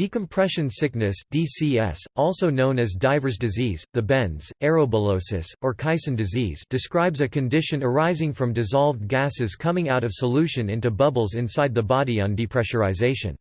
Decompression sickness DCS, also known as diver's disease, the bends, aerobullosis, or Caisson disease describes a condition arising from dissolved gases coming out of solution into bubbles inside the body on depressurization.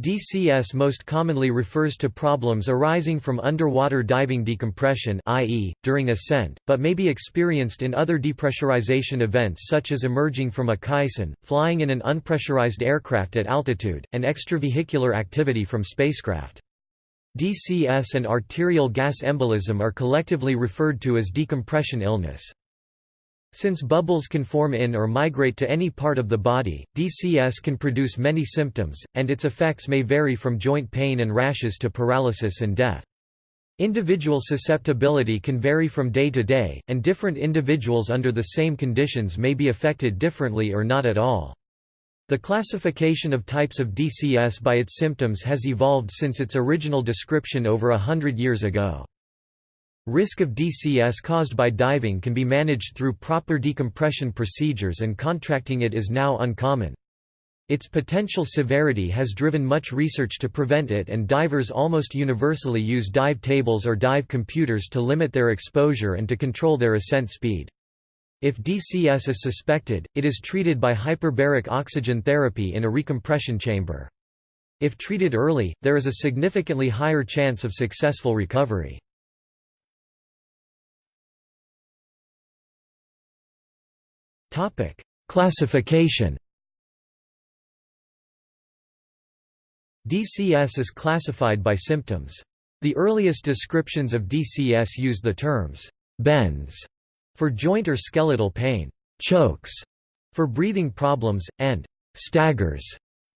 DCS most commonly refers to problems arising from underwater diving decompression i.e., during ascent, but may be experienced in other depressurization events such as emerging from a caisson, flying in an unpressurized aircraft at altitude, and extravehicular activity from spacecraft. DCS and arterial gas embolism are collectively referred to as decompression illness. Since bubbles can form in or migrate to any part of the body, DCS can produce many symptoms, and its effects may vary from joint pain and rashes to paralysis and death. Individual susceptibility can vary from day to day, and different individuals under the same conditions may be affected differently or not at all. The classification of types of DCS by its symptoms has evolved since its original description over a hundred years ago. Risk of DCS caused by diving can be managed through proper decompression procedures and contracting it is now uncommon. Its potential severity has driven much research to prevent it and divers almost universally use dive tables or dive computers to limit their exposure and to control their ascent speed. If DCS is suspected, it is treated by hyperbaric oxygen therapy in a recompression chamber. If treated early, there is a significantly higher chance of successful recovery. Topic: Classification. DCS is classified by symptoms. The earliest descriptions of DCS used the terms bends for joint or skeletal pain, chokes for breathing problems, and staggers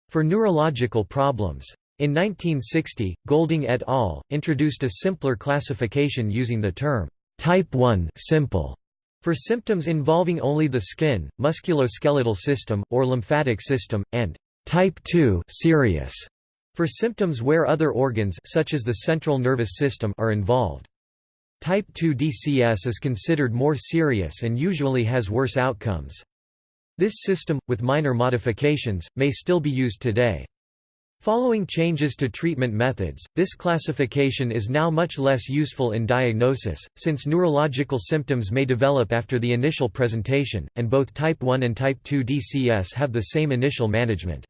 for neurological problems. In 1960, Golding et al. introduced a simpler classification using the term type 1 simple for symptoms involving only the skin, musculoskeletal system, or lymphatic system, and type 2 serious for symptoms where other organs such as the central nervous system are involved. Type 2 DCS is considered more serious and usually has worse outcomes. This system, with minor modifications, may still be used today. Following changes to treatment methods, this classification is now much less useful in diagnosis, since neurological symptoms may develop after the initial presentation, and both type 1 and type 2 DCS have the same initial management.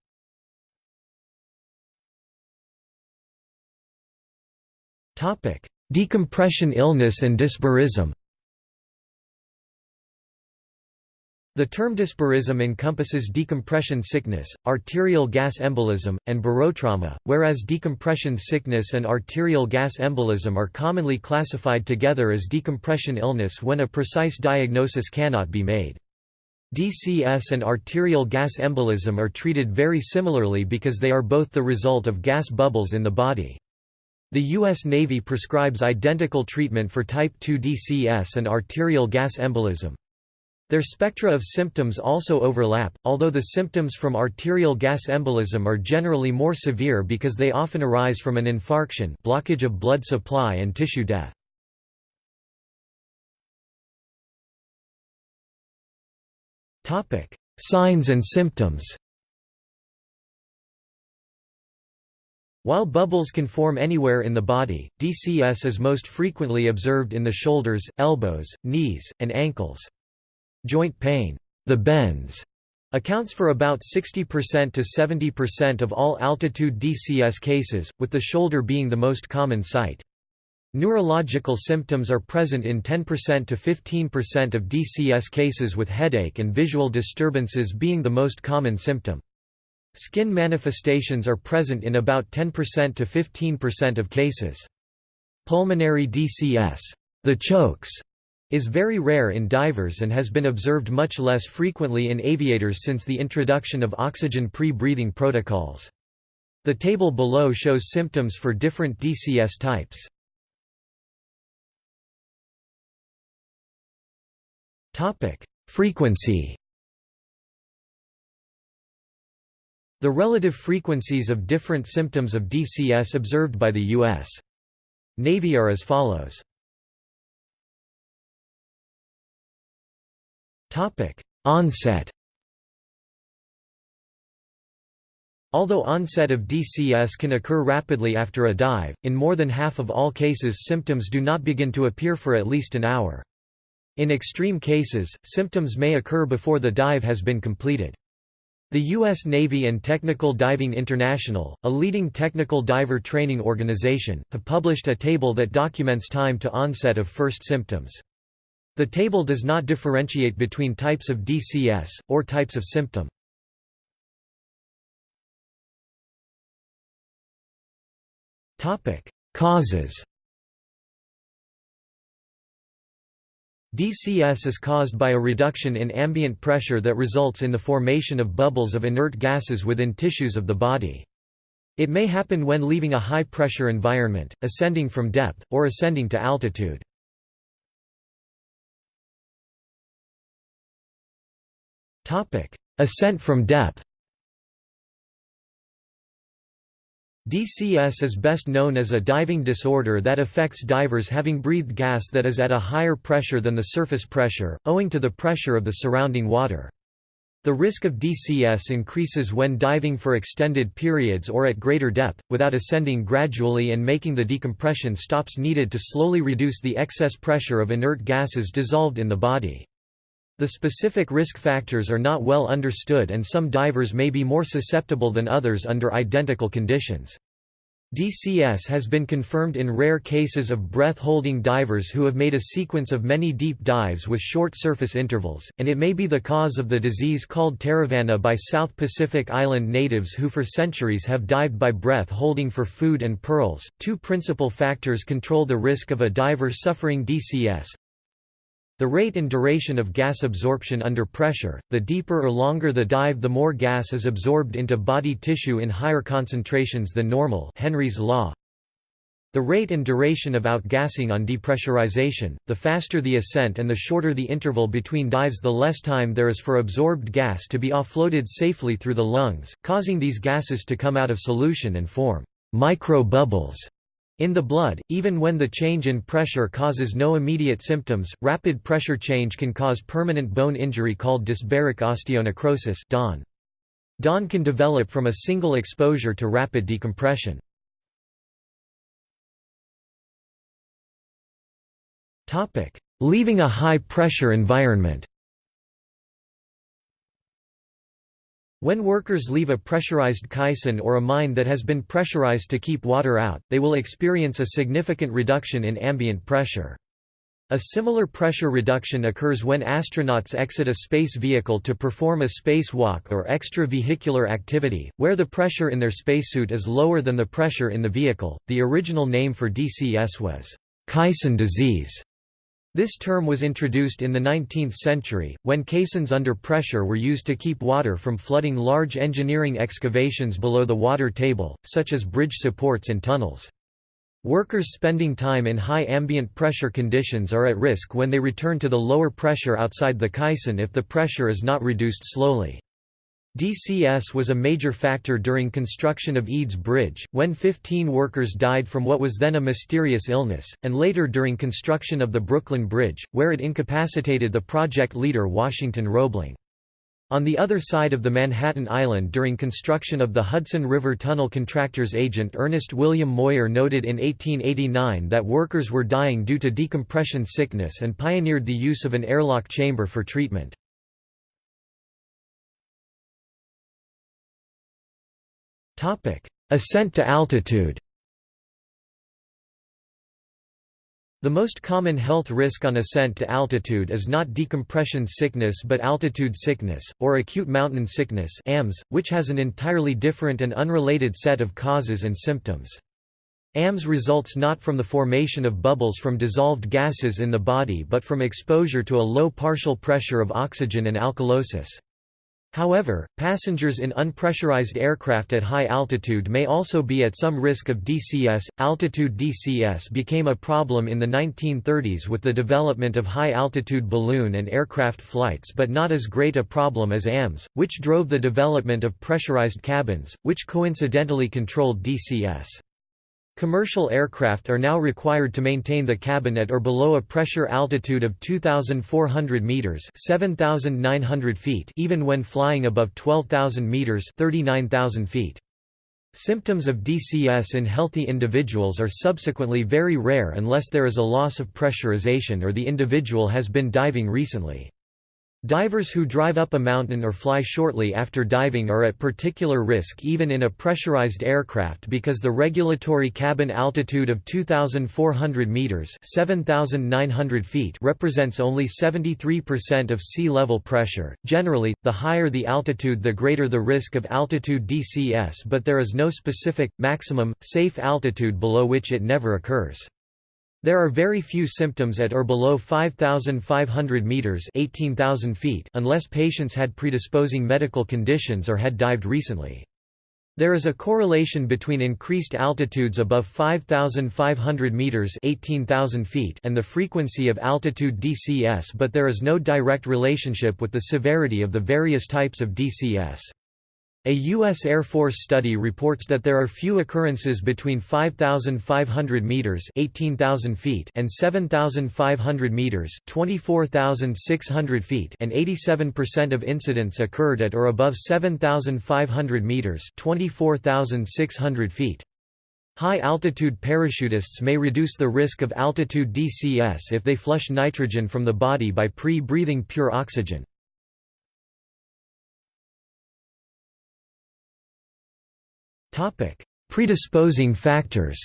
Decompression illness and dysbarism The term dysbarism encompasses decompression sickness, arterial gas embolism, and barotrauma, whereas decompression sickness and arterial gas embolism are commonly classified together as decompression illness when a precise diagnosis cannot be made. DCS and arterial gas embolism are treated very similarly because they are both the result of gas bubbles in the body. The U.S. Navy prescribes identical treatment for type 2 DCS and arterial gas embolism. Their spectra of symptoms also overlap, although the symptoms from arterial gas embolism are generally more severe because they often arise from an infarction blockage of blood supply and tissue death. Signs and symptoms While bubbles can form anywhere in the body, DCS is most frequently observed in the shoulders, elbows, knees, and ankles. Joint pain, the bends, accounts for about 60% to 70% of all altitude DCS cases, with the shoulder being the most common site. Neurological symptoms are present in 10% to 15% of DCS cases with headache and visual disturbances being the most common symptom. Skin manifestations are present in about 10% to 15% of cases. Pulmonary DCS, the chokes, is very rare in divers and has been observed much less frequently in aviators since the introduction of oxygen pre-breathing protocols. The table below shows symptoms for different DCS types. Frequency The relative frequencies of different symptoms of DCS observed by the U.S. Navy are as follows. Topic: Onset. Although onset of DCS can occur rapidly after a dive, in more than half of all cases symptoms do not begin to appear for at least an hour. In extreme cases, symptoms may occur before the dive has been completed. The U.S. Navy and Technical Diving International, a leading technical diver training organization, have published a table that documents time to onset of first symptoms. The table does not differentiate between types of DCS, or types of symptom. Causes DCS is caused by a reduction in ambient pressure that results in the formation of bubbles of inert gases within tissues of the body. It may happen when leaving a high-pressure environment, ascending from depth, or ascending to altitude. Ascent from depth DCS is best known as a diving disorder that affects divers having breathed gas that is at a higher pressure than the surface pressure, owing to the pressure of the surrounding water. The risk of DCS increases when diving for extended periods or at greater depth, without ascending gradually and making the decompression stops needed to slowly reduce the excess pressure of inert gases dissolved in the body. The specific risk factors are not well understood and some divers may be more susceptible than others under identical conditions. DCS has been confirmed in rare cases of breath-holding divers who have made a sequence of many deep dives with short surface intervals, and it may be the cause of the disease called taravana by South Pacific Island natives who for centuries have dived by breath-holding for food and pearls. Two principal factors control the risk of a diver suffering DCS. The rate and duration of gas absorption under pressure, the deeper or longer the dive the more gas is absorbed into body tissue in higher concentrations than normal Henry's law. The rate and duration of outgassing on depressurization, the faster the ascent and the shorter the interval between dives the less time there is for absorbed gas to be offloaded safely through the lungs, causing these gases to come out of solution and form micro-bubbles in the blood, even when the change in pressure causes no immediate symptoms, rapid pressure change can cause permanent bone injury called dysbaric osteonecrosis DON. DON can develop from a single exposure to rapid decompression. Leaving a high-pressure environment When workers leave a pressurized caisson or a mine that has been pressurized to keep water out, they will experience a significant reduction in ambient pressure. A similar pressure reduction occurs when astronauts exit a space vehicle to perform a spacewalk or extravehicular activity, where the pressure in their spacesuit is lower than the pressure in the vehicle. The original name for DCS was caisson disease. This term was introduced in the 19th century, when caissons under pressure were used to keep water from flooding large engineering excavations below the water table, such as bridge supports and tunnels. Workers spending time in high ambient pressure conditions are at risk when they return to the lower pressure outside the caisson if the pressure is not reduced slowly. DCS was a major factor during construction of Eads Bridge, when 15 workers died from what was then a mysterious illness, and later during construction of the Brooklyn Bridge, where it incapacitated the project leader Washington Roebling. On the other side of the Manhattan Island during construction of the Hudson River Tunnel contractor's agent Ernest William Moir noted in 1889 that workers were dying due to decompression sickness and pioneered the use of an airlock chamber for treatment. Ascent to altitude The most common health risk on ascent to altitude is not decompression sickness but altitude sickness, or acute mountain sickness AMS, which has an entirely different and unrelated set of causes and symptoms. AMS results not from the formation of bubbles from dissolved gases in the body but from exposure to a low partial pressure of oxygen and alkalosis. However, passengers in unpressurized aircraft at high altitude may also be at some risk of DCS. Altitude DCS became a problem in the 1930s with the development of high altitude balloon and aircraft flights, but not as great a problem as AMS, which drove the development of pressurized cabins, which coincidentally controlled DCS. Commercial aircraft are now required to maintain the cabin at or below a pressure altitude of 2,400 meters (7,900 feet), even when flying above 12,000 meters (39,000 feet). Symptoms of DCS in healthy individuals are subsequently very rare unless there is a loss of pressurization or the individual has been diving recently. Divers who drive up a mountain or fly shortly after diving are at particular risk even in a pressurized aircraft because the regulatory cabin altitude of 2,400 meters (7,900 feet) represents only 73% of sea level pressure. Generally, the higher the altitude, the greater the risk of altitude DCS, but there is no specific maximum safe altitude below which it never occurs. There are very few symptoms at or below 5,500 meters (18,000 feet) unless patients had predisposing medical conditions or had dived recently. There is a correlation between increased altitudes above 5,500 meters (18,000 feet) and the frequency of altitude DCS, but there is no direct relationship with the severity of the various types of DCS. A U.S. Air Force study reports that there are few occurrences between 5,500 meters (18,000 feet) and 7,500 meters (24,600 feet), and 87% of incidents occurred at or above 7,500 meters (24,600 feet). High-altitude parachutists may reduce the risk of altitude DCS if they flush nitrogen from the body by pre-breathing pure oxygen. Topic: Predisposing factors.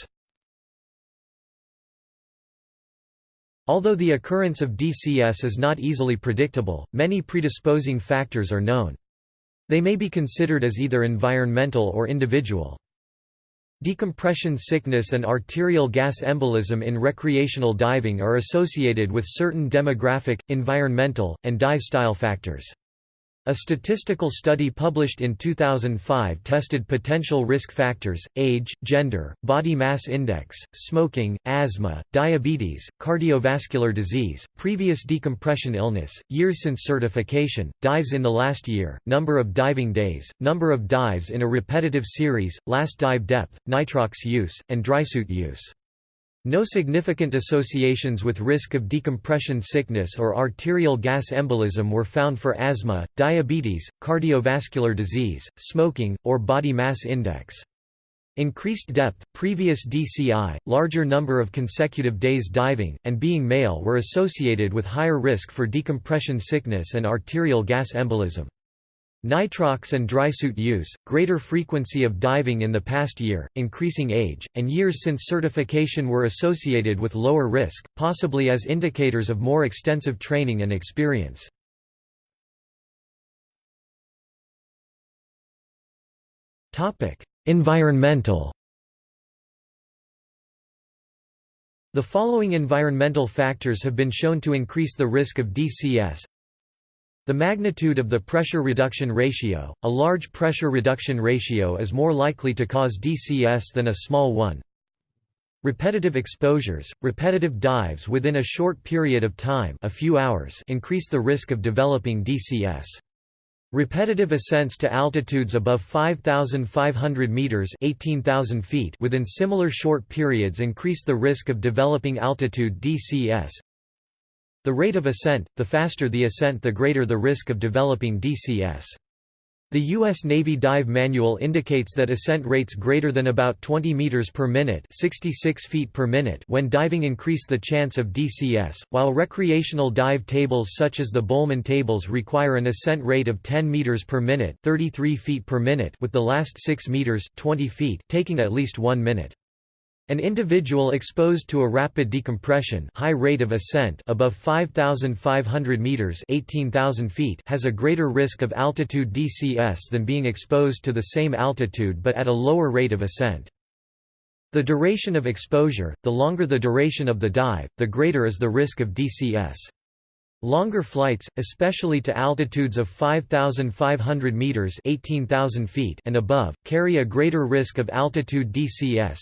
Although the occurrence of DCS is not easily predictable, many predisposing factors are known. They may be considered as either environmental or individual. Decompression sickness and arterial gas embolism in recreational diving are associated with certain demographic, environmental, and dive style factors. A statistical study published in 2005 tested potential risk factors, age, gender, body mass index, smoking, asthma, diabetes, cardiovascular disease, previous decompression illness, years since certification, dives in the last year, number of diving days, number of dives in a repetitive series, last dive depth, nitrox use, and drysuit use. No significant associations with risk of decompression sickness or arterial gas embolism were found for asthma, diabetes, cardiovascular disease, smoking, or body mass index. Increased depth, previous DCI, larger number of consecutive days diving, and being male were associated with higher risk for decompression sickness and arterial gas embolism. Nitrox and drysuit use, greater frequency of diving in the past year, increasing age, and years since certification were associated with lower risk, possibly as indicators of more extensive training and experience. environmental The following environmental factors have been shown to increase the risk of DCS the magnitude of the pressure reduction ratio, a large pressure reduction ratio is more likely to cause DCS than a small one. Repetitive exposures, repetitive dives within a short period of time a few hours increase the risk of developing DCS. Repetitive ascents to altitudes above 5,500 meters (18,000 feet) within similar short periods increase the risk of developing altitude DCS. The rate of ascent, the faster the ascent the greater the risk of developing DCS. The U.S. Navy Dive Manual indicates that ascent rates greater than about 20 meters per minute, 66 feet per minute when diving increase the chance of DCS, while recreational dive tables such as the Bühlmann tables require an ascent rate of 10 meters per minute, 33 feet per minute with the last 6 meters, 20 feet taking at least 1 minute. An individual exposed to a rapid decompression high rate of ascent above 5,500 meters 18,000 feet has a greater risk of altitude DCS than being exposed to the same altitude but at a lower rate of ascent. The duration of exposure, the longer the duration of the dive, the greater is the risk of DCS. Longer flights, especially to altitudes of 5,500 meters (18,000 feet) and above, carry a greater risk of altitude DCS.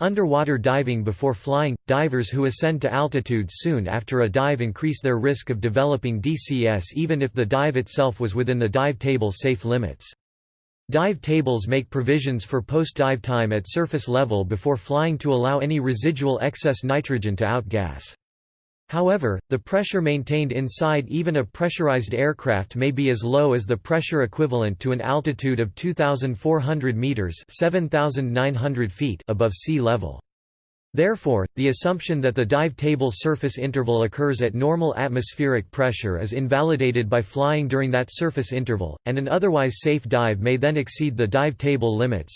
Underwater diving before flying – Divers who ascend to altitude soon after a dive increase their risk of developing DCS even if the dive itself was within the dive table safe limits. Dive tables make provisions for post-dive time at surface level before flying to allow any residual excess nitrogen to outgas. However, the pressure maintained inside even a pressurized aircraft may be as low as the pressure equivalent to an altitude of 2,400 meters (7,900 feet) above sea level. Therefore, the assumption that the dive table surface interval occurs at normal atmospheric pressure is invalidated by flying during that surface interval, and an otherwise safe dive may then exceed the dive table limits.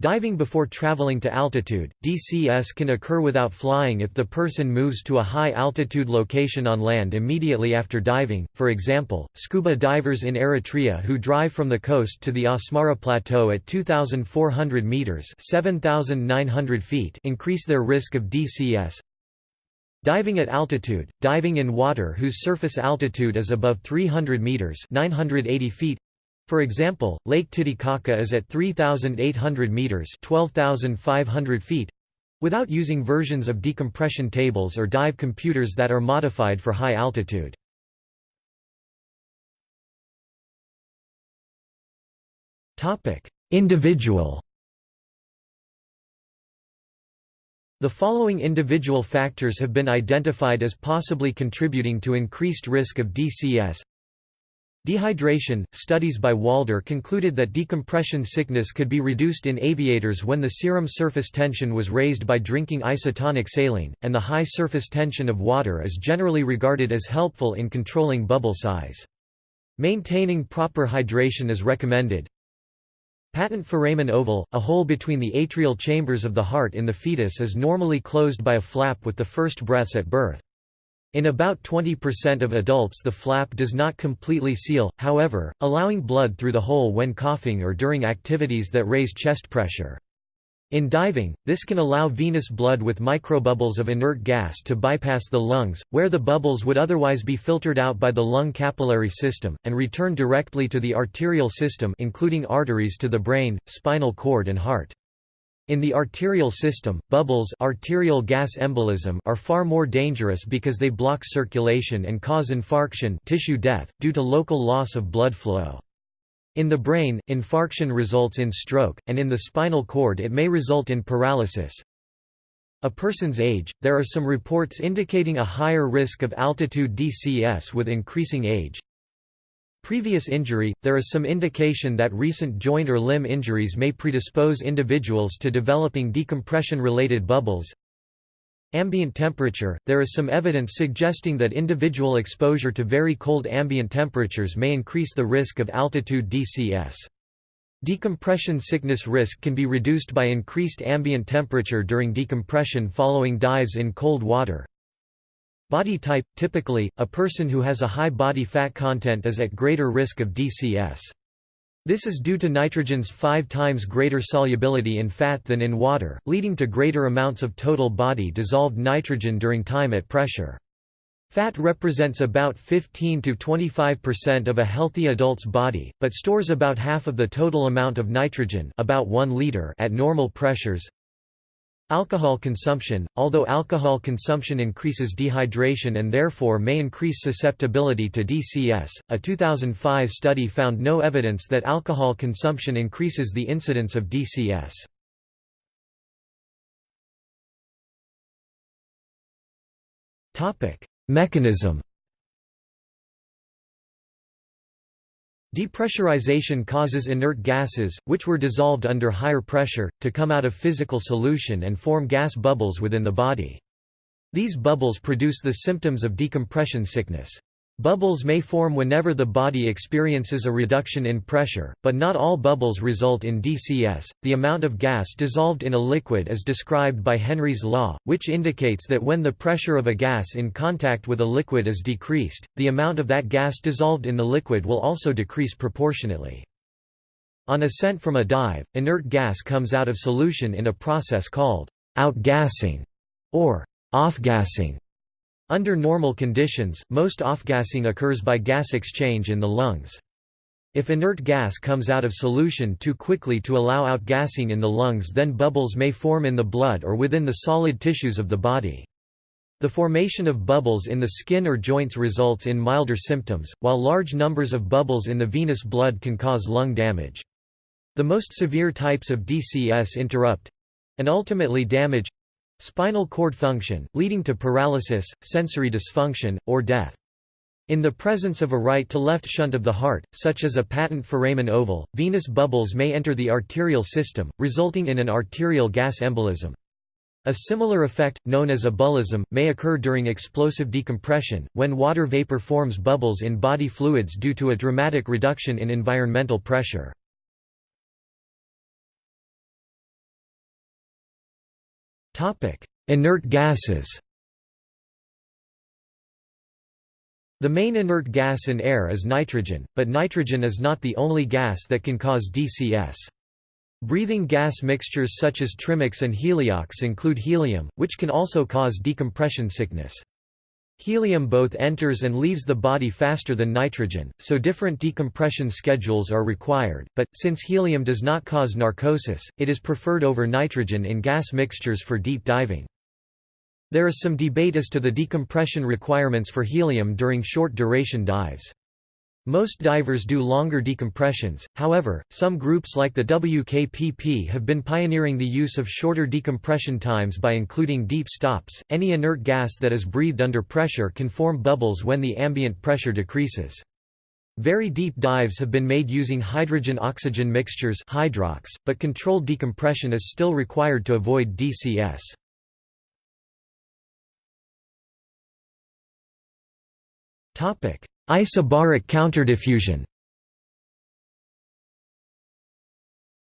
Diving before traveling to altitude, DCS can occur without flying if the person moves to a high-altitude location on land immediately after diving, for example, scuba divers in Eritrea who drive from the coast to the Asmara Plateau at 2,400 metres 7,900 feet increase their risk of DCS. Diving at altitude, diving in water whose surface altitude is above 300 metres 980 feet for example, Lake Titicaca is at 3,800 meters (12,500 feet), without using versions of decompression tables or dive computers that are modified for high altitude. Topic: Individual. The following individual factors have been identified as possibly contributing to increased risk of DCS Dehydration – Studies by Walder concluded that decompression sickness could be reduced in aviators when the serum surface tension was raised by drinking isotonic saline, and the high surface tension of water is generally regarded as helpful in controlling bubble size. Maintaining proper hydration is recommended. Patent foramen ovale, a hole between the atrial chambers of the heart in the fetus is normally closed by a flap with the first breaths at birth. In about 20% of adults the flap does not completely seal, however, allowing blood through the hole when coughing or during activities that raise chest pressure. In diving, this can allow venous blood with microbubbles of inert gas to bypass the lungs, where the bubbles would otherwise be filtered out by the lung capillary system, and return directly to the arterial system including arteries to the brain, spinal cord and heart. In the arterial system, bubbles arterial gas embolism are far more dangerous because they block circulation and cause infarction tissue death, due to local loss of blood flow. In the brain, infarction results in stroke, and in the spinal cord it may result in paralysis. A person's age – There are some reports indicating a higher risk of altitude DCS with increasing age, Previous injury – There is some indication that recent joint or limb injuries may predispose individuals to developing decompression-related bubbles. Ambient temperature – There is some evidence suggesting that individual exposure to very cold ambient temperatures may increase the risk of altitude DCS. Decompression sickness risk can be reduced by increased ambient temperature during decompression following dives in cold water. Body type – Typically, a person who has a high body fat content is at greater risk of DCS. This is due to nitrogen's five times greater solubility in fat than in water, leading to greater amounts of total body dissolved nitrogen during time at pressure. Fat represents about 15 to 25% of a healthy adult's body, but stores about half of the total amount of nitrogen about 1 liter at normal pressures. Alcohol consumption – Although alcohol consumption increases dehydration and therefore may increase susceptibility to DCS, a 2005 study found no evidence that alcohol consumption increases the incidence of DCS. Mechanism Depressurization causes inert gases, which were dissolved under higher pressure, to come out of physical solution and form gas bubbles within the body. These bubbles produce the symptoms of decompression sickness. Bubbles may form whenever the body experiences a reduction in pressure, but not all bubbles result in DCS. The amount of gas dissolved in a liquid is described by Henry's law, which indicates that when the pressure of a gas in contact with a liquid is decreased, the amount of that gas dissolved in the liquid will also decrease proportionately. On ascent from a dive, inert gas comes out of solution in a process called outgassing or offgassing. Under normal conditions, most offgassing occurs by gas exchange in the lungs. If inert gas comes out of solution too quickly to allow outgassing in the lungs then bubbles may form in the blood or within the solid tissues of the body. The formation of bubbles in the skin or joints results in milder symptoms, while large numbers of bubbles in the venous blood can cause lung damage. The most severe types of DCS interrupt and ultimately damage spinal cord function, leading to paralysis, sensory dysfunction, or death. In the presence of a right-to-left shunt of the heart, such as a patent foramen ovale, venous bubbles may enter the arterial system, resulting in an arterial gas embolism. A similar effect, known as ebullism, may occur during explosive decompression, when water vapor forms bubbles in body fluids due to a dramatic reduction in environmental pressure. Inert gases The main inert gas in air is nitrogen, but nitrogen is not the only gas that can cause DCS. Breathing gas mixtures such as trimix and heliox include helium, which can also cause decompression sickness. Helium both enters and leaves the body faster than nitrogen, so different decompression schedules are required, but, since helium does not cause narcosis, it is preferred over nitrogen in gas mixtures for deep diving. There is some debate as to the decompression requirements for helium during short-duration dives. Most divers do longer decompressions, however, some groups like the WKPP have been pioneering the use of shorter decompression times by including deep stops. Any inert gas that is breathed under pressure can form bubbles when the ambient pressure decreases. Very deep dives have been made using hydrogen-oxygen mixtures hydrox, but controlled decompression is still required to avoid DCS. Isobaric counterdiffusion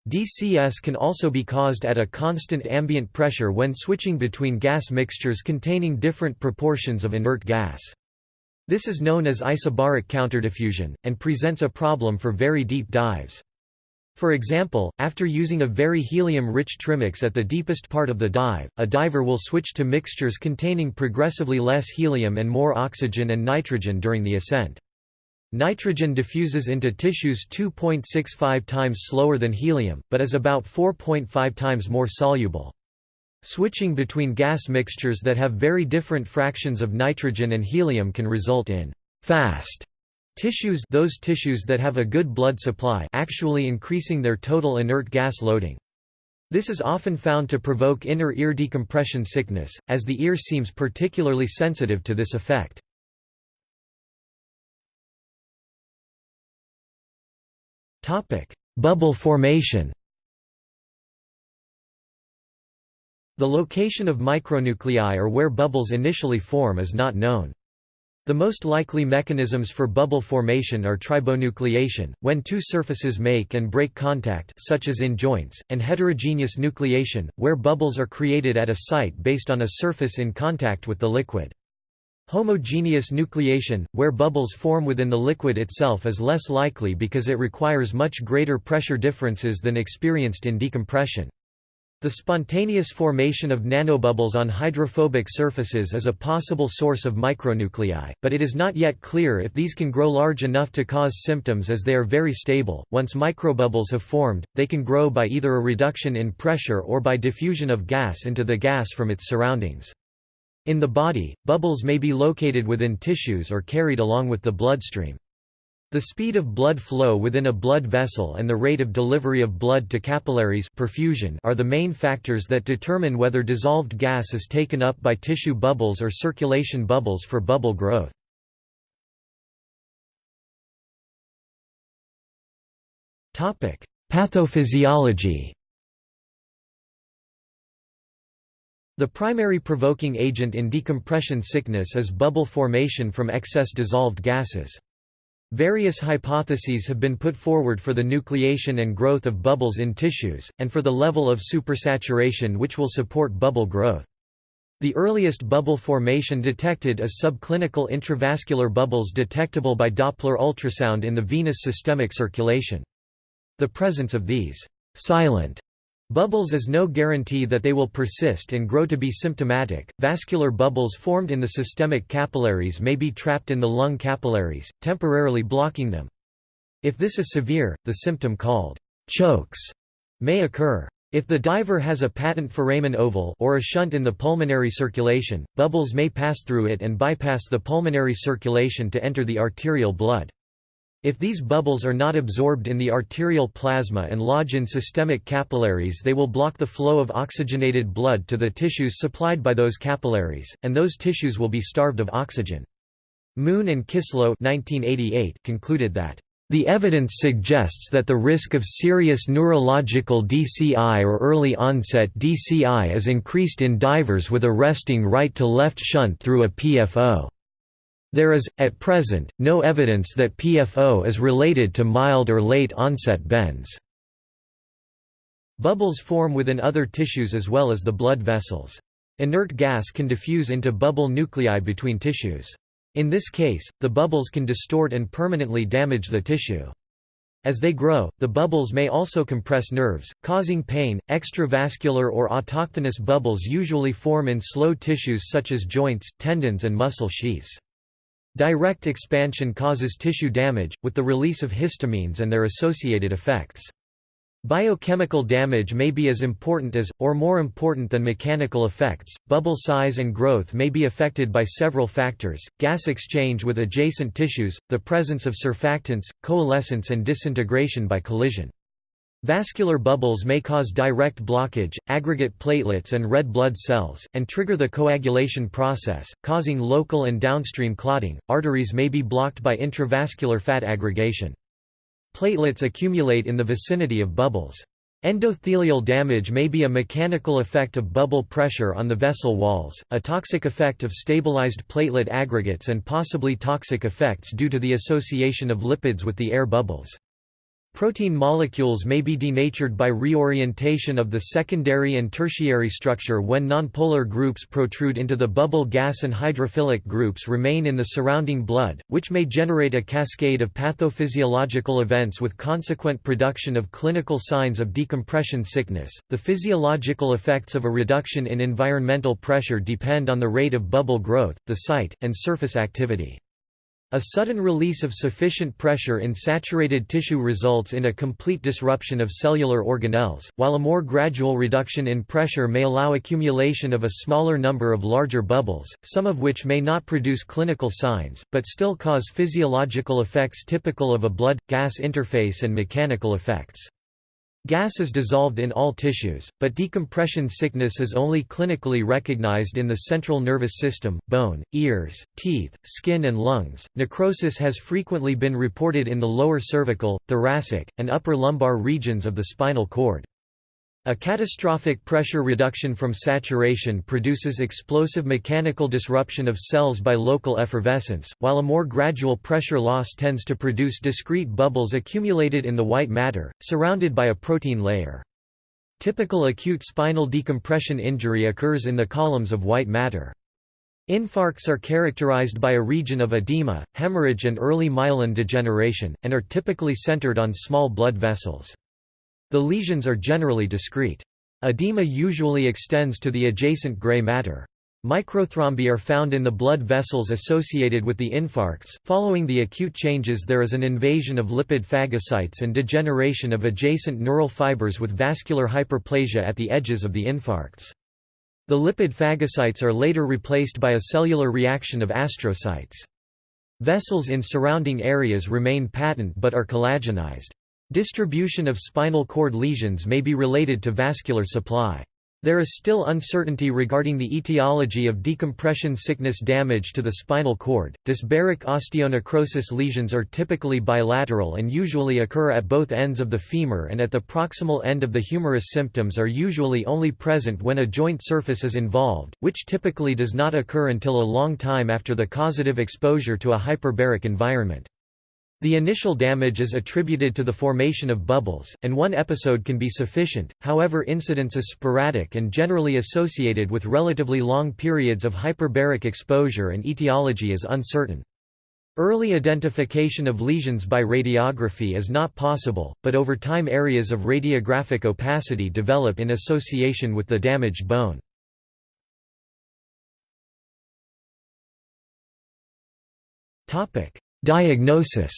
DCS can also be caused at a constant ambient pressure when switching between gas mixtures containing different proportions of inert gas. This is known as isobaric counterdiffusion, and presents a problem for very deep dives. For example, after using a very helium-rich trimix at the deepest part of the dive, a diver will switch to mixtures containing progressively less helium and more oxygen and nitrogen during the ascent. Nitrogen diffuses into tissues 2.65 times slower than helium, but is about 4.5 times more soluble. Switching between gas mixtures that have very different fractions of nitrogen and helium can result in fast Tissues those tissues that have a good blood supply actually increasing their total inert gas loading. This is often found to provoke inner ear decompression sickness, as the ear seems particularly sensitive to this effect. Bubble formation The location of micronuclei or where bubbles initially form is not known. The most likely mechanisms for bubble formation are tribonucleation, when two surfaces make and break contact such as in joints, and heterogeneous nucleation, where bubbles are created at a site based on a surface in contact with the liquid. Homogeneous nucleation, where bubbles form within the liquid itself is less likely because it requires much greater pressure differences than experienced in decompression. The spontaneous formation of nanobubbles on hydrophobic surfaces is a possible source of micronuclei, but it is not yet clear if these can grow large enough to cause symptoms as they are very stable. Once microbubbles have formed, they can grow by either a reduction in pressure or by diffusion of gas into the gas from its surroundings. In the body, bubbles may be located within tissues or carried along with the bloodstream. The speed of blood flow within a blood vessel and the rate of delivery of blood to capillaries perfusion are the main factors that determine whether dissolved gas is taken up by tissue bubbles or circulation bubbles for bubble growth. Pathophysiology The primary provoking agent in decompression sickness is bubble formation from excess dissolved gases. Various hypotheses have been put forward for the nucleation and growth of bubbles in tissues, and for the level of supersaturation which will support bubble growth. The earliest bubble formation detected is subclinical intravascular bubbles detectable by Doppler ultrasound in the venous systemic circulation. The presence of these silent Bubbles is no guarantee that they will persist and grow to be symptomatic. Vascular bubbles formed in the systemic capillaries may be trapped in the lung capillaries, temporarily blocking them. If this is severe, the symptom called chokes may occur. If the diver has a patent foramen ovale or a shunt in the pulmonary circulation, bubbles may pass through it and bypass the pulmonary circulation to enter the arterial blood. If these bubbles are not absorbed in the arterial plasma and lodge in systemic capillaries they will block the flow of oxygenated blood to the tissues supplied by those capillaries, and those tissues will be starved of oxygen. Moon and Kisslo 1988 concluded that the evidence suggests that the risk of serious neurological DCI or early onset DCI is increased in divers with a resting right-to-left shunt through a PFO. There is, at present, no evidence that PFO is related to mild or late onset bends. Bubbles form within other tissues as well as the blood vessels. Inert gas can diffuse into bubble nuclei between tissues. In this case, the bubbles can distort and permanently damage the tissue. As they grow, the bubbles may also compress nerves, causing pain. Extravascular or autochthonous bubbles usually form in slow tissues such as joints, tendons, and muscle sheaths. Direct expansion causes tissue damage, with the release of histamines and their associated effects. Biochemical damage may be as important as, or more important than mechanical effects. Bubble size and growth may be affected by several factors gas exchange with adjacent tissues, the presence of surfactants, coalescence, and disintegration by collision. Vascular bubbles may cause direct blockage, aggregate platelets and red blood cells, and trigger the coagulation process, causing local and downstream clotting. Arteries may be blocked by intravascular fat aggregation. Platelets accumulate in the vicinity of bubbles. Endothelial damage may be a mechanical effect of bubble pressure on the vessel walls, a toxic effect of stabilized platelet aggregates and possibly toxic effects due to the association of lipids with the air bubbles. Protein molecules may be denatured by reorientation of the secondary and tertiary structure when nonpolar groups protrude into the bubble gas and hydrophilic groups remain in the surrounding blood, which may generate a cascade of pathophysiological events with consequent production of clinical signs of decompression sickness. The physiological effects of a reduction in environmental pressure depend on the rate of bubble growth, the site, and surface activity. A sudden release of sufficient pressure in saturated tissue results in a complete disruption of cellular organelles, while a more gradual reduction in pressure may allow accumulation of a smaller number of larger bubbles, some of which may not produce clinical signs, but still cause physiological effects typical of a blood-gas interface and mechanical effects. Gas is dissolved in all tissues, but decompression sickness is only clinically recognized in the central nervous system, bone, ears, teeth, skin and lungs. Necrosis has frequently been reported in the lower cervical, thoracic, and upper lumbar regions of the spinal cord. A catastrophic pressure reduction from saturation produces explosive mechanical disruption of cells by local effervescence, while a more gradual pressure loss tends to produce discrete bubbles accumulated in the white matter, surrounded by a protein layer. Typical acute spinal decompression injury occurs in the columns of white matter. Infarcts are characterized by a region of edema, hemorrhage and early myelin degeneration, and are typically centered on small blood vessels. The lesions are generally discrete. Edema usually extends to the adjacent gray matter. Microthrombi are found in the blood vessels associated with the infarcts. Following the acute changes, there is an invasion of lipid phagocytes and degeneration of adjacent neural fibers with vascular hyperplasia at the edges of the infarcts. The lipid phagocytes are later replaced by a cellular reaction of astrocytes. Vessels in surrounding areas remain patent but are collagenized. Distribution of spinal cord lesions may be related to vascular supply. There is still uncertainty regarding the etiology of decompression sickness damage to the spinal cord. Dysbaric osteonecrosis lesions are typically bilateral and usually occur at both ends of the femur and at the proximal end of the humerus. Symptoms are usually only present when a joint surface is involved, which typically does not occur until a long time after the causative exposure to a hyperbaric environment. The initial damage is attributed to the formation of bubbles, and one episode can be sufficient, however incidence is sporadic and generally associated with relatively long periods of hyperbaric exposure and etiology is uncertain. Early identification of lesions by radiography is not possible, but over time areas of radiographic opacity develop in association with the damaged bone. Diagnosis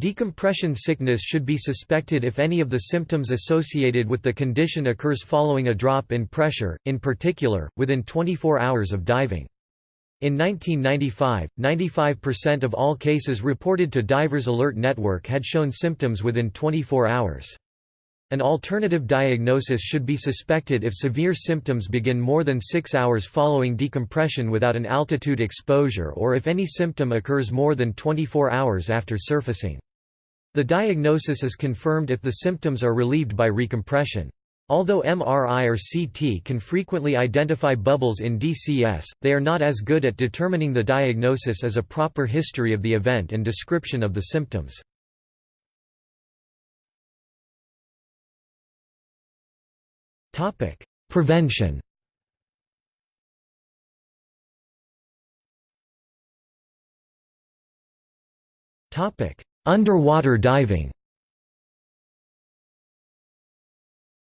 Decompression sickness should be suspected if any of the symptoms associated with the condition occurs following a drop in pressure, in particular, within 24 hours of diving. In 1995, 95% of all cases reported to Divers Alert Network had shown symptoms within 24 hours. An alternative diagnosis should be suspected if severe symptoms begin more than six hours following decompression without an altitude exposure or if any symptom occurs more than 24 hours after surfacing. The diagnosis is confirmed if the symptoms are relieved by recompression. Although MRI or CT can frequently identify bubbles in DCS, they are not as good at determining the diagnosis as a proper history of the event and description of the symptoms. Prevention Topic: Underwater diving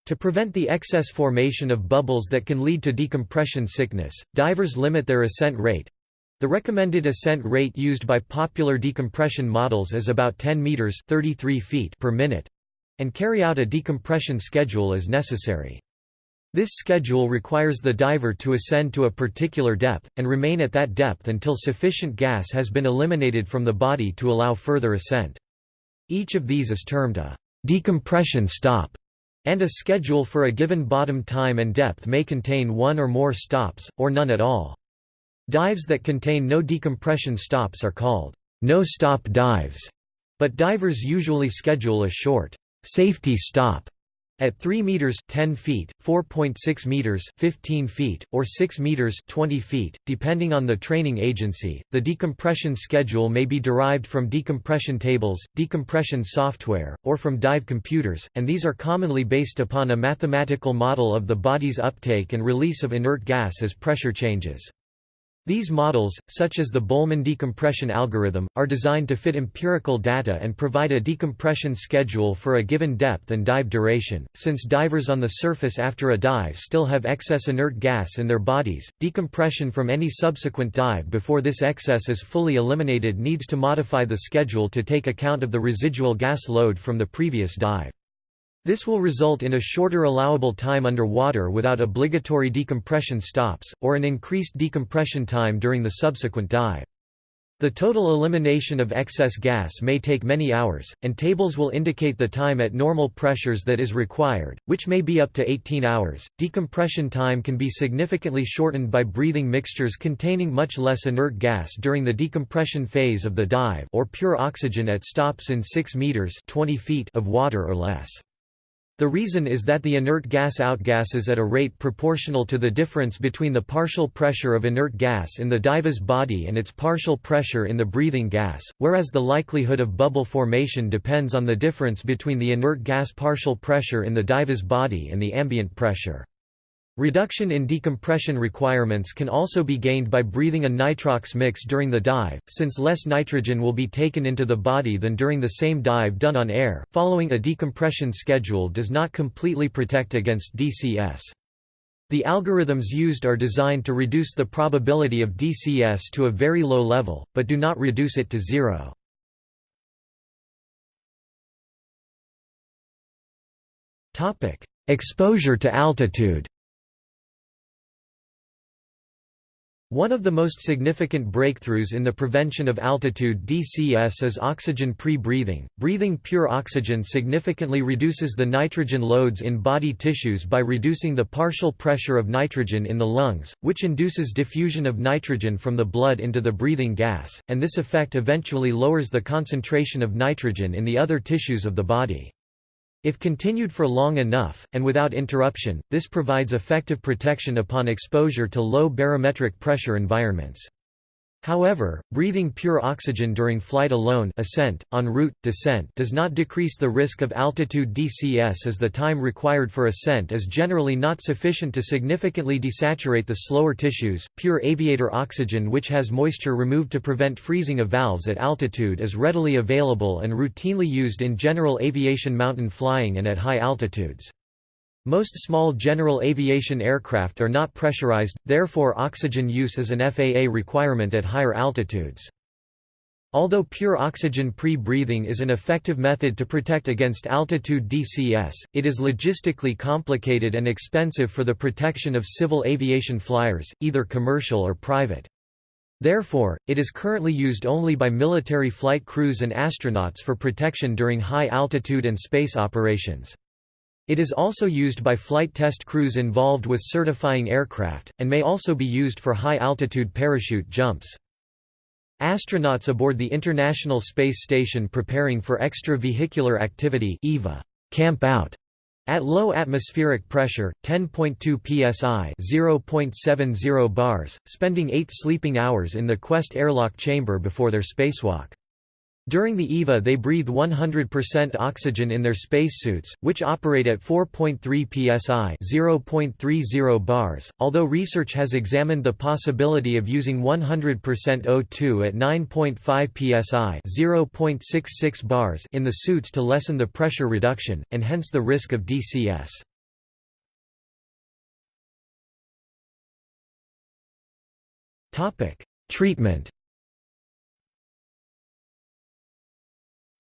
To prevent the excess formation of bubbles that can lead to decompression sickness, divers limit their ascent rate. The recommended ascent rate used by popular decompression models is about 10 meters (33 feet) per minute, and carry out a decompression schedule as necessary. This schedule requires the diver to ascend to a particular depth, and remain at that depth until sufficient gas has been eliminated from the body to allow further ascent. Each of these is termed a decompression stop and a schedule for a given bottom time and depth may contain one or more stops, or none at all. Dives that contain no decompression stops are called no-stop dives, but divers usually schedule a short safety stop at 3 meters 10 feet, 4.6 meters 15 feet, or 6 meters 20 feet, depending on the training agency, the decompression schedule may be derived from decompression tables, decompression software, or from dive computers, and these are commonly based upon a mathematical model of the body's uptake and release of inert gas as pressure changes. These models, such as the Bühlmann decompression algorithm, are designed to fit empirical data and provide a decompression schedule for a given depth and dive duration. Since divers on the surface after a dive still have excess inert gas in their bodies, decompression from any subsequent dive before this excess is fully eliminated needs to modify the schedule to take account of the residual gas load from the previous dive. This will result in a shorter allowable time under water without obligatory decompression stops, or an increased decompression time during the subsequent dive. The total elimination of excess gas may take many hours, and tables will indicate the time at normal pressures that is required, which may be up to 18 hours. Decompression time can be significantly shortened by breathing mixtures containing much less inert gas during the decompression phase of the dive or pure oxygen at stops in 6 meters 20 feet of water or less. The reason is that the inert gas outgasses at a rate proportional to the difference between the partial pressure of inert gas in the dive's body and its partial pressure in the breathing gas, whereas the likelihood of bubble formation depends on the difference between the inert gas partial pressure in the dive's body and the ambient pressure. Reduction in decompression requirements can also be gained by breathing a nitrox mix during the dive, since less nitrogen will be taken into the body than during the same dive done on air. Following a decompression schedule does not completely protect against DCS. The algorithms used are designed to reduce the probability of DCS to a very low level, but do not reduce it to zero. Exposure to altitude One of the most significant breakthroughs in the prevention of altitude DCS is oxygen pre-breathing. Breathing pure oxygen significantly reduces the nitrogen loads in body tissues by reducing the partial pressure of nitrogen in the lungs, which induces diffusion of nitrogen from the blood into the breathing gas, and this effect eventually lowers the concentration of nitrogen in the other tissues of the body. If continued for long enough, and without interruption, this provides effective protection upon exposure to low barometric pressure environments. However, breathing pure oxygen during flight alone ascent, en route, descent does not decrease the risk of altitude DCS as the time required for ascent is generally not sufficient to significantly desaturate the slower tissues. Pure aviator oxygen which has moisture removed to prevent freezing of valves at altitude is readily available and routinely used in general aviation mountain flying and at high altitudes. Most small general aviation aircraft are not pressurized, therefore oxygen use is an FAA requirement at higher altitudes. Although pure oxygen pre-breathing is an effective method to protect against altitude DCS, it is logistically complicated and expensive for the protection of civil aviation flyers, either commercial or private. Therefore, it is currently used only by military flight crews and astronauts for protection during high-altitude and space operations. It is also used by flight test crews involved with certifying aircraft, and may also be used for high-altitude parachute jumps. Astronauts aboard the International Space Station preparing for extravehicular activity EVA camp out at low atmospheric pressure, 10.2 psi (0.70 bars), spending 8 sleeping hours in the Quest airlock chamber before their spacewalk. During the EVA they breathe 100% oxygen in their spacesuits, which operate at 4.3 psi (0.30 bars). Although research has examined the possibility of using 100% O2 at 9.5 psi (0.66 bars) in the suits to lessen the pressure reduction and hence the risk of DCS. Treatment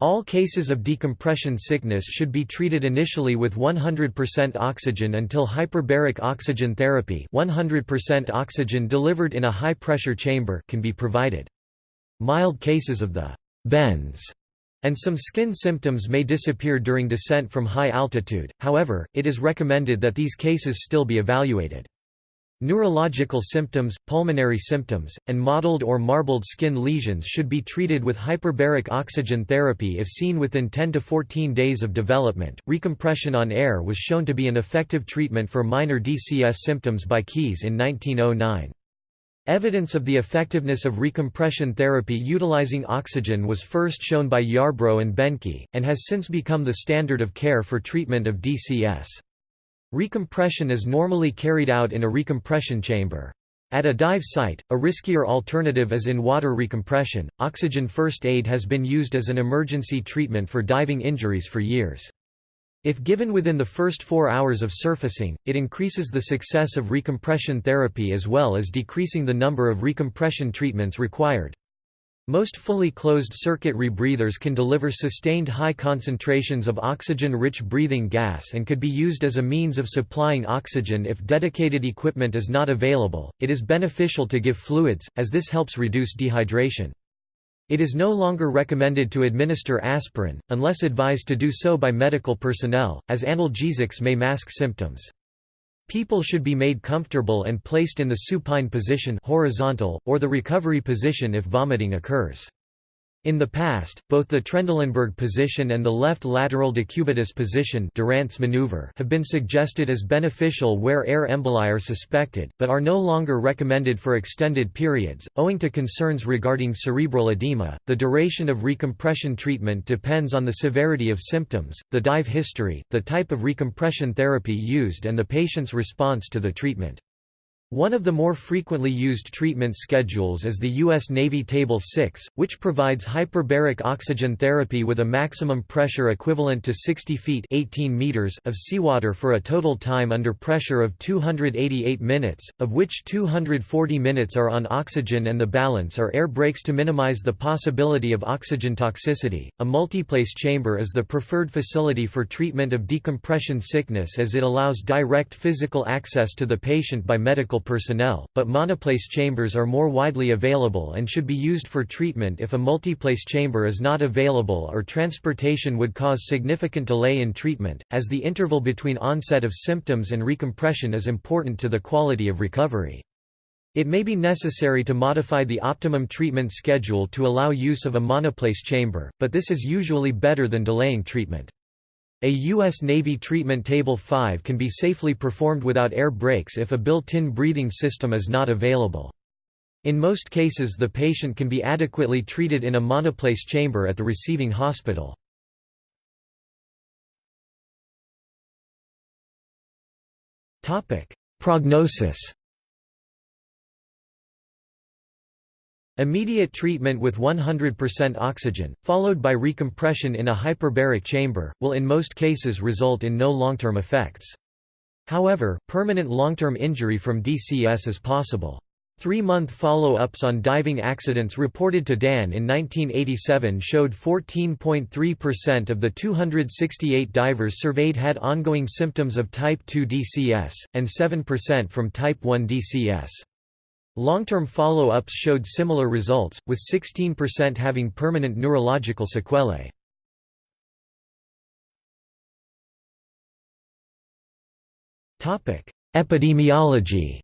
All cases of decompression sickness should be treated initially with 100% oxygen until hyperbaric oxygen therapy 100% oxygen delivered in a high-pressure chamber can be provided. Mild cases of the bends and some skin symptoms may disappear during descent from high altitude, however, it is recommended that these cases still be evaluated. Neurological symptoms, pulmonary symptoms, and mottled or marbled skin lesions should be treated with hyperbaric oxygen therapy if seen within 10 to 14 days of development. Recompression on air was shown to be an effective treatment for minor DCS symptoms by Keays in 1909. Evidence of the effectiveness of recompression therapy utilizing oxygen was first shown by Yarbrough and Behnke, and has since become the standard of care for treatment of DCS. Recompression is normally carried out in a recompression chamber. At a dive site, a riskier alternative is in water recompression. Oxygen first aid has been used as an emergency treatment for diving injuries for years. If given within the first four hours of surfacing, it increases the success of recompression therapy as well as decreasing the number of recompression treatments required. Most fully closed-circuit rebreathers can deliver sustained high concentrations of oxygen-rich breathing gas and could be used as a means of supplying oxygen if dedicated equipment is not available. It is beneficial to give fluids, as this helps reduce dehydration. It is no longer recommended to administer aspirin, unless advised to do so by medical personnel, as analgesics may mask symptoms. People should be made comfortable and placed in the supine position horizontal, or the recovery position if vomiting occurs. In the past, both the Trendelenburg position and the left lateral decubitus position Durant's maneuver have been suggested as beneficial where air emboli are suspected, but are no longer recommended for extended periods, owing to concerns regarding cerebral edema. The duration of recompression treatment depends on the severity of symptoms, the dive history, the type of recompression therapy used and the patient's response to the treatment. One of the more frequently used treatment schedules is the U.S. Navy Table 6, which provides hyperbaric oxygen therapy with a maximum pressure equivalent to 60 feet 18 meters of seawater for a total time under pressure of 288 minutes, of which 240 minutes are on oxygen and the balance are air breaks to minimize the possibility of oxygen toxicity. A multiplace chamber is the preferred facility for treatment of decompression sickness as it allows direct physical access to the patient by medical medical personnel, but monoplace chambers are more widely available and should be used for treatment if a multiplace chamber is not available or transportation would cause significant delay in treatment, as the interval between onset of symptoms and recompression is important to the quality of recovery. It may be necessary to modify the optimum treatment schedule to allow use of a monoplace chamber, but this is usually better than delaying treatment. A U.S. Navy treatment Table 5 can be safely performed without air breaks if a built-in breathing system is not available. In most cases the patient can be adequately treated in a monoplace chamber at the receiving hospital. Prognosis Immediate treatment with 100% oxygen, followed by recompression in a hyperbaric chamber, will in most cases result in no long-term effects. However, permanent long-term injury from DCS is possible. Three-month follow-ups on diving accidents reported to DAN in 1987 showed 14.3% of the 268 divers surveyed had ongoing symptoms of Type 2 DCS, and 7% from Type 1 DCS. Long-term follow-ups showed similar results, with 16% having permanent neurological sequelae. Epidemiology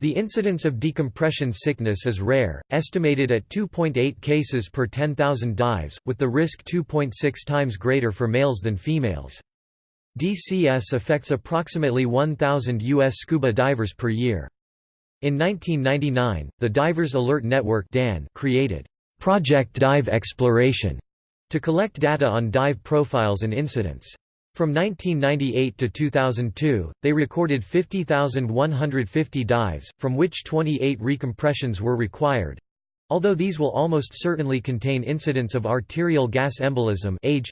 The incidence of decompression sickness is rare, estimated at 2.8 cases per 10,000 dives, with the risk 2.6 times greater for males than females. DCS affects approximately 1,000 U.S. scuba divers per year. In 1999, the Divers Alert Network (DAN) created Project Dive Exploration to collect data on dive profiles and incidents. From 1998 to 2002, they recorded 50,150 dives, from which 28 recompressions were required. Although these will almost certainly contain incidents of arterial gas embolism age,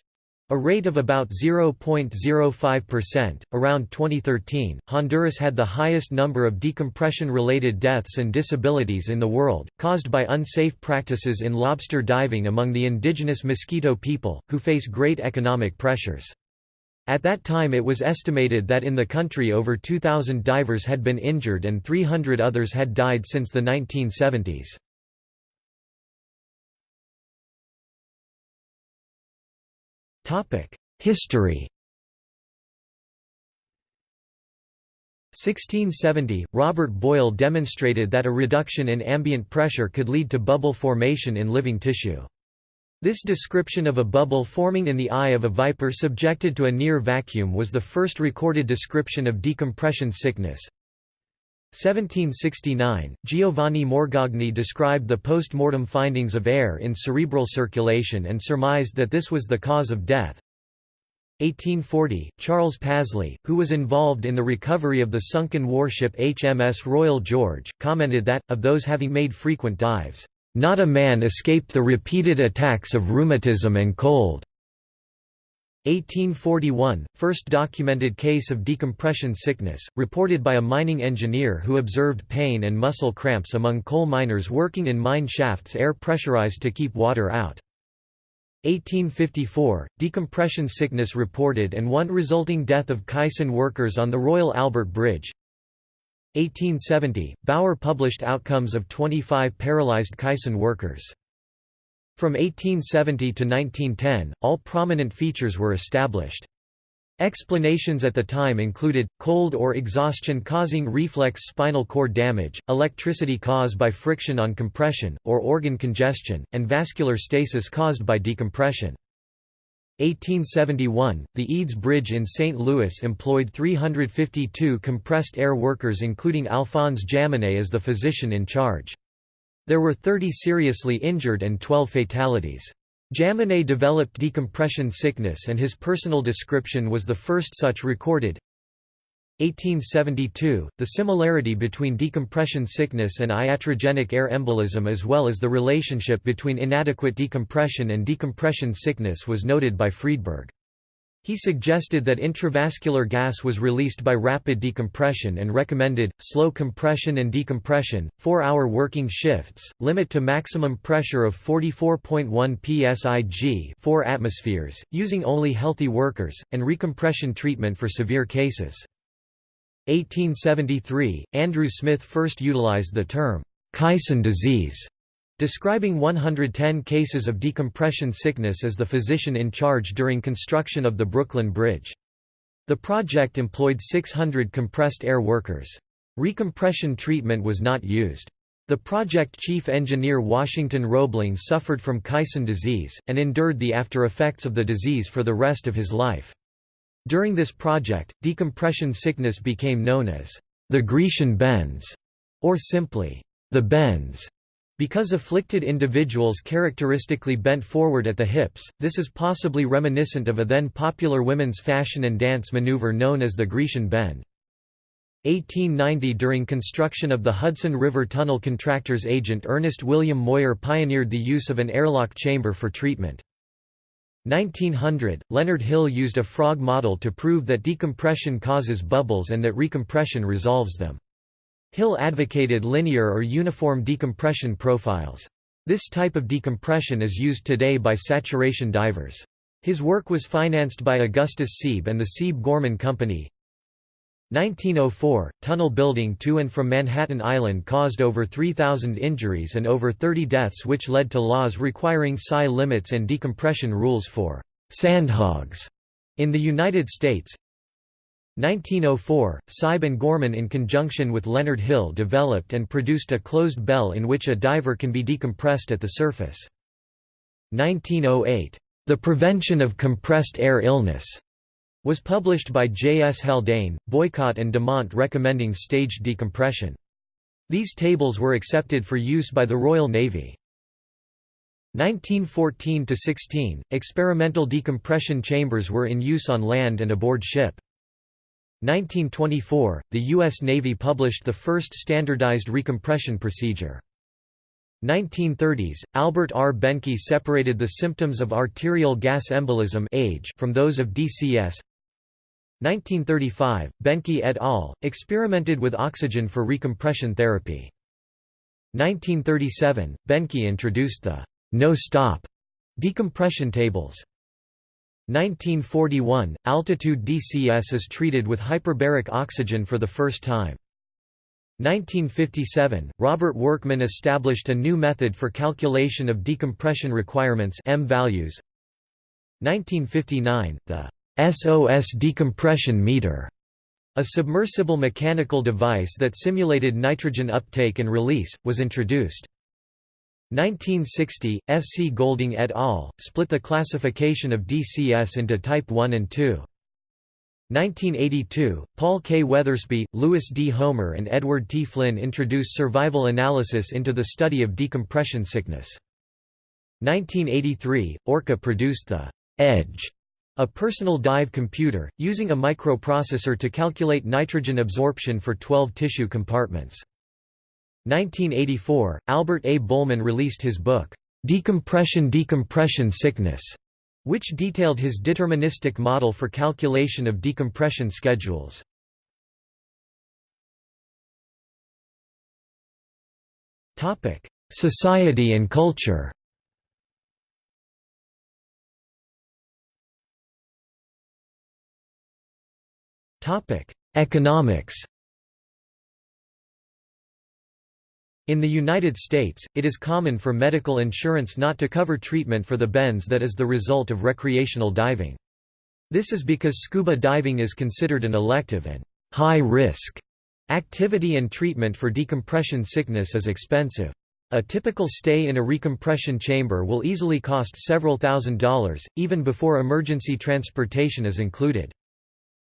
a rate of about 0.05%. Around 2013, Honduras had the highest number of decompression related deaths and disabilities in the world, caused by unsafe practices in lobster diving among the indigenous Miskito people, who face great economic pressures. At that time it was estimated that in the country over 2,000 divers had been injured and 300 others had died since the 1970s. History 1670, Robert Boyle demonstrated that a reduction in ambient pressure could lead to bubble formation in living tissue. This description of a bubble forming in the eye of a viper subjected to a near vacuum was the first recorded description of decompression sickness. 1769, Giovanni Morgagni described the post-mortem findings of air in cerebral circulation and surmised that this was the cause of death. 1840, Charles Pasley, who was involved in the recovery of the sunken warship HMS Royal George, commented that, of those having made frequent dives, not a man escaped the repeated attacks of rheumatism and cold. 1841 – First documented case of decompression sickness, reported by a mining engineer who observed pain and muscle cramps among coal miners working in mine shafts air pressurized to keep water out. 1854 – Decompression sickness reported and one resulting death of caisson workers on the Royal Albert Bridge 1870, Bauer published outcomes of 25 paralyzed caisson workers. From 1870 to 1910, all prominent features were established. Explanations at the time included, cold or exhaustion causing reflex spinal cord damage, electricity caused by friction on compression, or organ congestion, and vascular stasis caused by decompression. 1871, the Eads Bridge in St. Louis employed 352 compressed air workers including Alphonse Jaminet as the physician in charge. There were 30 seriously injured and 12 fatalities. Jaminet developed decompression sickness and his personal description was the first such recorded. 1872, the similarity between decompression sickness and iatrogenic air embolism as well as the relationship between inadequate decompression and decompression sickness was noted by Friedberg. He suggested that intravascular gas was released by rapid decompression and recommended, slow compression and decompression, 4-hour working shifts, limit to maximum pressure of 44.1 psig 4 atmospheres, using only healthy workers, and recompression treatment for severe cases. 1873, Andrew Smith first utilized the term, Caisson disease, describing 110 cases of decompression sickness as the physician in charge during construction of the Brooklyn Bridge. The project employed 600 compressed air workers. Recompression treatment was not used. The project chief engineer Washington Roebling suffered from Caisson disease, and endured the after effects of the disease for the rest of his life. During this project, decompression sickness became known as the Grecian bends, or simply the bends. Because afflicted individuals characteristically bent forward at the hips, this is possibly reminiscent of a then popular women's fashion and dance maneuver known as the Grecian bend. 1890 During construction of the Hudson River Tunnel contractor's agent Ernest William Moir pioneered the use of an airlock chamber for treatment. 1900, Leonard Hill used a frog model to prove that decompression causes bubbles and that recompression resolves them. Hill advocated linear or uniform decompression profiles. This type of decompression is used today by saturation divers. His work was financed by Augustus Siebe and the Siebe Gorman Company. 1904 – Tunnel building to and from Manhattan Island caused over 3,000 injuries and over 30 deaths which led to laws requiring psi limits and decompression rules for «sandhogs» in the United States 1904 – Siebe and Gorman in conjunction with Leonard Hill developed and produced a closed bell in which a diver can be decompressed at the surface. 1908 – The Prevention of Compressed Air Illness was published by J. S. Haldane, Boycott and Damant recommending staged decompression. These tables were accepted for use by the Royal Navy. 1914–16, experimental decompression chambers were in use on land and aboard ship. 1924, the U.S. Navy published the first standardized recompression procedure. 1930s, Albert R. Behnke separated the symptoms of arterial gas embolism age from those of DCS. 1935, Behnke et al. experimented with oxygen for recompression therapy. 1937, Behnke introduced the no-stop decompression tables. 1941, altitude DCS is treated with hyperbaric oxygen for the first time. 1957, Robert Workman established a new method for calculation of decompression requirements M values. 1959, the SOS decompression meter, a submersible mechanical device that simulated nitrogen uptake and release, was introduced. 1960, F. C. Golding et al. split the classification of DCS into Type 1 and 2. 1982, Paul K. Weathersby, Louis D. Homer and Edward T. Flynn introduced survival analysis into the study of decompression sickness. 1983, Orca produced the «Edge» A personal dive computer, using a microprocessor to calculate nitrogen absorption for 12 tissue compartments. 1984, Albert A. Bühlmann released his book, Decompression Decompression Sickness, which detailed his deterministic model for calculation of decompression schedules. Society and culture Economics. In the United States, it is common for medical insurance not to cover treatment for the bends that is the result of recreational diving. This is because scuba diving is considered an elective and high-risk activity and treatment for decompression sickness is expensive. A typical stay in a recompression chamber will easily cost several thousand dollars, even before emergency transportation is included.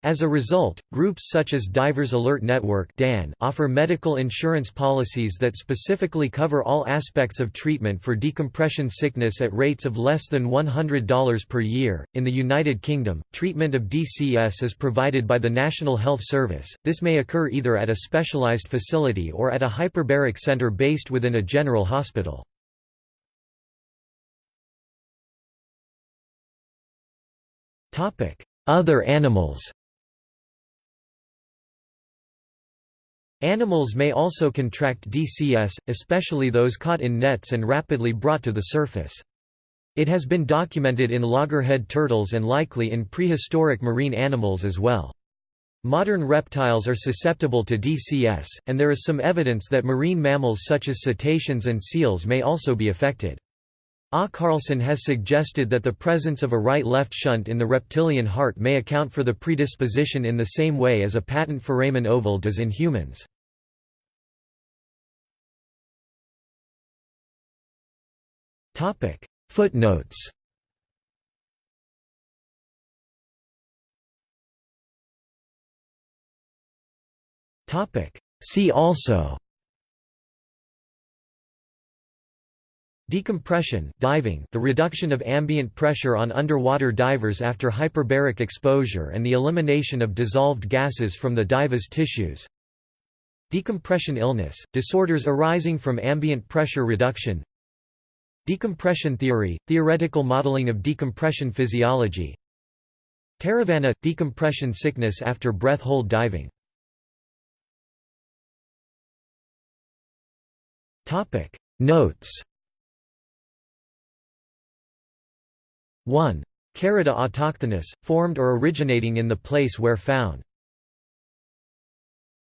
As a result, groups such as Divers Alert Network offer medical insurance policies that specifically cover all aspects of treatment for decompression sickness at rates of less than $100 per year. In the United Kingdom, treatment of DCS is provided by the National Health Service. This may occur either at a specialized facility or at a hyperbaric center based within a general hospital. Topic: Other animals Animals may also contract DCS, especially those caught in nets and rapidly brought to the surface. It has been documented in loggerhead turtles and likely in prehistoric marine animals as well. Modern reptiles are susceptible to DCS, and there is some evidence that marine mammals such as cetaceans and seals may also be affected. A. Carlson has suggested that the presence of a right-left shunt in the reptilian heart may account for the predisposition in the same way as a patent foramen ovale does in humans. Footnotes See also Decompression diving the reduction of ambient pressure on underwater divers after hyperbaric exposure and the elimination of dissolved gases from the diver's tissues. Decompression illness, disorders arising from ambient pressure reduction. Decompression theory, theoretical modeling of decompression physiology. Taravana – decompression sickness after breath hold diving. Notes 1. Carida autochthonous, formed or originating in the place where found.